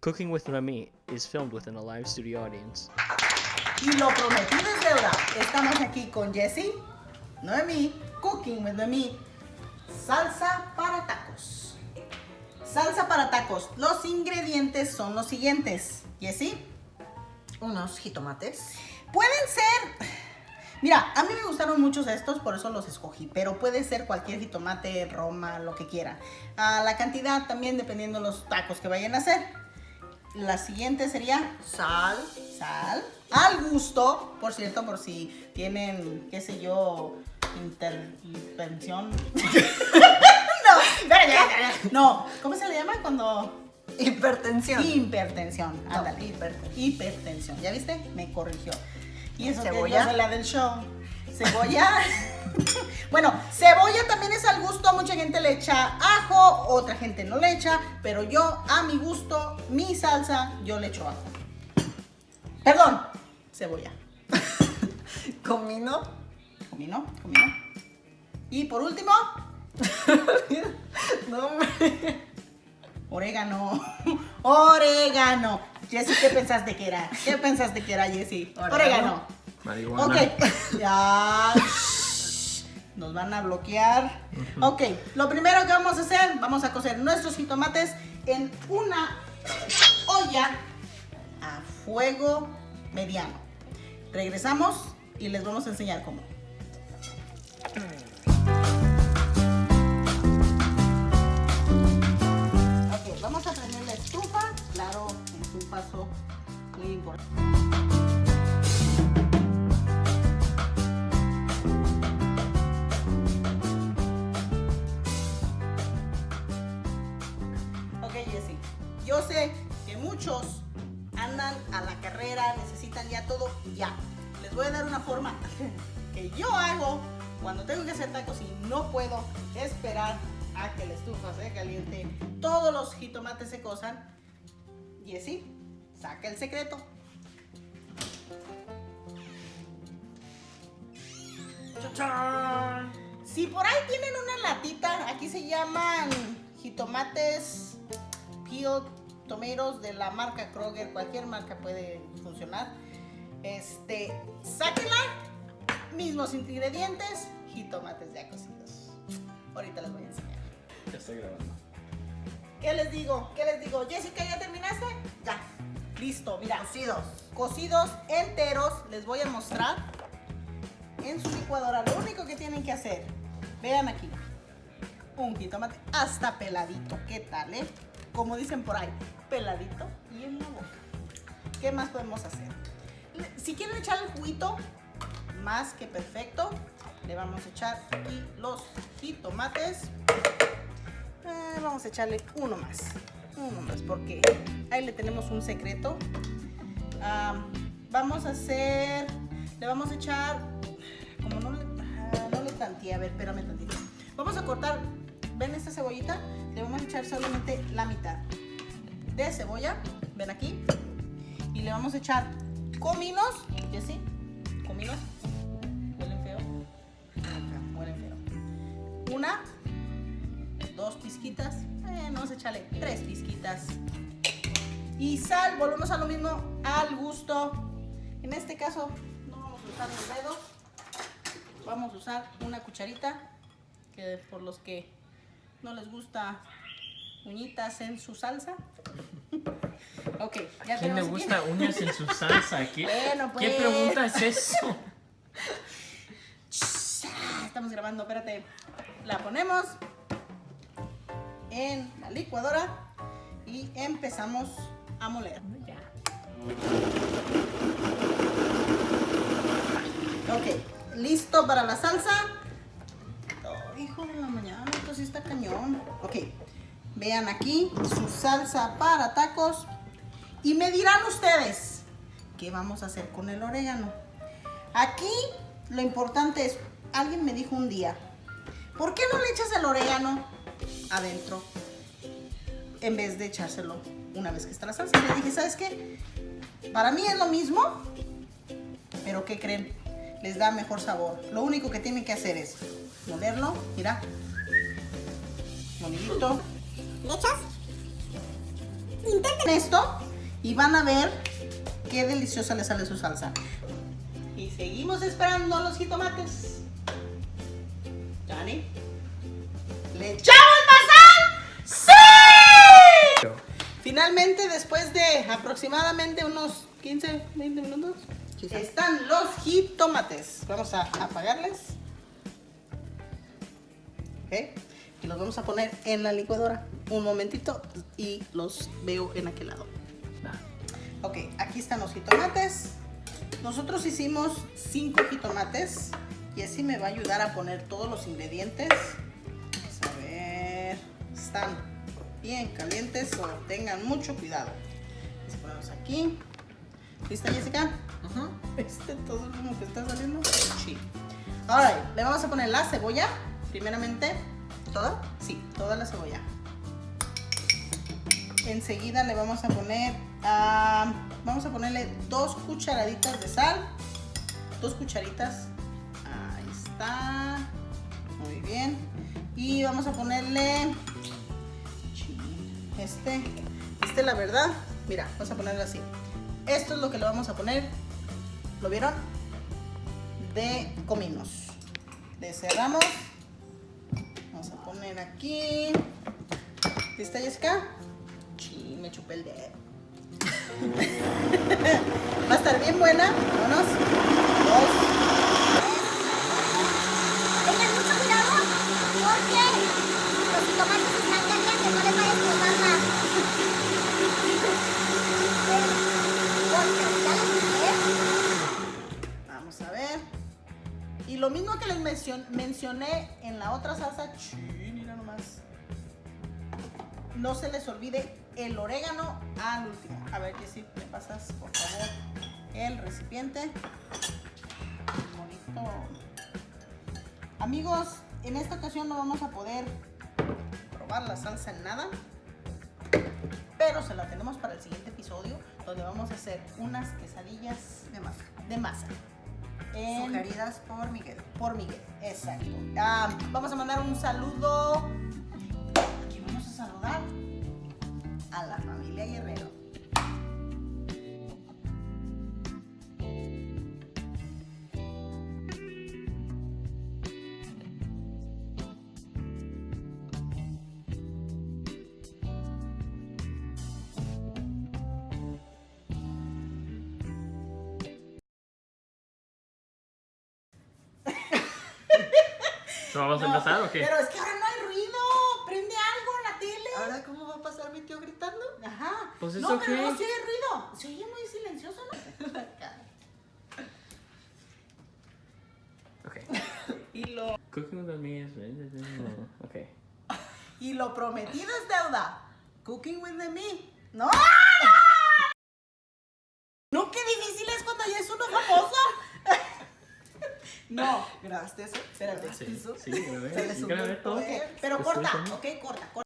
Cooking with Noemi is filmed within a live studio audience. Y lo prometido es deuda. Estamos aquí con Jessie, Noemi, Cooking with Noemi, salsa para tacos. Salsa para tacos. Los ingredientes son los siguientes. Jessie, Unos jitomates. pueden ser... Mira, a mí me gustaron muchos estos, por eso los escogí, pero puede ser cualquier jitomate, roma, lo que quieran. Ah, la cantidad también dependiendo de los tacos que vayan a hacer. La siguiente sería Sal. sal al gusto, por cierto, por si tienen, qué sé yo, intervención. no, no, ¿cómo se le llama cuando Hipertensión. hipertensión? No, Ándale, hipertensión. hipertensión. ¿Ya viste? Me corrigió. Y eso que Cebolla. yo soy la del show. Cebolla. bueno, cebolla también es al gusto. Mucha gente le echa ajo, otra gente no le echa. Pero yo, a mi gusto, mi salsa, yo le echo ajo. Perdón, cebolla. Comino. Comino, comino. Y por último, No, hombre. orégano. orégano. Jessy, ¿qué pensaste que era? ¿Qué pensaste que era, Jessy? Orégano. Orégano. Marihuana. Ok, ya. Nos van a bloquear. Ok, lo primero que vamos a hacer, vamos a cocer nuestros jitomates en una olla a fuego mediano. Regresamos y les vamos a enseñar cómo. Ok, vamos a prender la estufa. Claro, es un paso muy importante. Voy a dar una forma que yo hago cuando tengo que hacer tacos y no puedo esperar a que la estufa se caliente, todos los jitomates se cosan. Jessy, saca el secreto. Chachán. Si por ahí tienen una latita, aquí se llaman jitomates peel tomatoes de la marca Kroger, cualquier marca puede funcionar. Este, sáquenla, mismos ingredientes, jitomates ya cocidos. Ahorita les voy a enseñar. Ya estoy grabando. ¿Qué les digo? ¿Qué les digo? Jessica, ¿ya terminaste? Ya. Listo, mira. Cocidos. cocidos enteros, les voy a mostrar en su licuadora. Lo único que tienen que hacer, vean aquí, un jitomate hasta peladito. ¿Qué tal, eh? Como dicen por ahí, peladito y en la boca. ¿Qué más podemos hacer? Si quieren echar el juguito, más que perfecto, le vamos a echar aquí los jitomates. Eh, vamos a echarle uno más, uno más, porque ahí le tenemos un secreto. Ah, vamos a hacer, le vamos a echar, como no le, ah, no le tanteé, a ver, espérame tantito. Vamos a cortar, ven esta cebollita, le vamos a echar solamente la mitad de cebolla, ven aquí, y le vamos a echar cominos, Jessy, cominos, huelen feo, acá, huelen feo. Una, dos pizquitas, eh, vamos a echarle tres pizquitas. Y sal, volvemos a lo mismo, al gusto. En este caso, no vamos a usar los dedos. Vamos a usar una cucharita, que por los que no les gusta uñitas en su salsa. Ok, ya ¿Quién le aquí. gusta uñas en su salsa? ¿Qué, Bueno, ¿qué pues. pregunta es eso? Estamos grabando, espérate. La ponemos en la licuadora y empezamos a moler. Ok, listo para la salsa. Oh, hijo de la mañana, esto sí está cañón. Ok, vean aquí su salsa para tacos. Y me dirán ustedes, ¿qué vamos a hacer con el orégano? Aquí lo importante es, alguien me dijo un día, ¿por qué no le echas el orégano adentro en vez de echárselo una vez que está la salsa? Le dije, ¿sabes qué? Para mí es lo mismo, pero ¿qué creen? Les da mejor sabor. Lo único que tienen que hacer es molerlo, mira, molidito. ¿Le echas? Intenten esto y van a ver qué deliciosa le sale su salsa. Y seguimos esperando los jitomates. Dani. ¿Le echamos más sal? ¡Sí! Finalmente, después de aproximadamente unos 15, 20 minutos, Quizás. están los jitomates. Vamos a apagarles. ¿Ok? Y los vamos a poner en la licuadora. Un momentito y los veo en aquel lado. Ok, aquí están los jitomates. Nosotros hicimos 5 jitomates y así me va a ayudar a poner todos los ingredientes. Vamos a ver. Están bien calientes o tengan mucho cuidado. Les ponemos aquí. ¿Lista, Jessica? ¿Viste todo humo que está saliendo? Sí. Ahora, le vamos a poner la cebolla. Primeramente, ¿Todo? Sí, toda la cebolla. Enseguida le vamos a poner, ah, vamos a ponerle dos cucharaditas de sal. Dos cucharitas. Ahí está. Muy bien. Y vamos a ponerle este, este la verdad. Mira, vamos a ponerlo así. Esto es lo que le vamos a poner. ¿Lo vieron? De cominos. Le cerramos. Vamos a poner aquí. ¿Lista, Jessica? Me chupé el dedo. Va a estar bien buena. Vámonos. Dos. Tengan mucho cuidado porque los jitomates están calientes, no les vaya a explotar dije, Vamos a ver. Y lo mismo que les mencion- mencioné en la otra salsa. Chi, mira nomás. No se les olvide el orégano al último. A ver, Jessy, me pasas, por favor, el recipiente. Bonito. Amigos, en esta ocasión no vamos a poder probar la salsa en nada. Pero se la tenemos para el siguiente episodio, donde vamos a hacer unas quesadillas De masa. de masa. En- Sugeridas por Miguel. por Miguel, exacto. Ah, vamos a mandar un saludo. ¿Vamos a No, empezar o qué? Pero es que ahora no hay ruido. Prende algo en la tele. ¿Ahora cómo va a pasar mi tío gritando? Ajá. Pues es no, pero no se oye ruido. Se oye muy silencioso, ¿no? Ok. y lo Cooking with me is... Ok. y lo prometido es deuda. Cooking with the me. No. No, qué difícil es cuando ya es uno famoso. No, ¿Grabaste eso? espérate. Sí, ¿Eso? sí, grabé. Se le subió grabé el todo. Ok, pero corta, ok, corta, corta.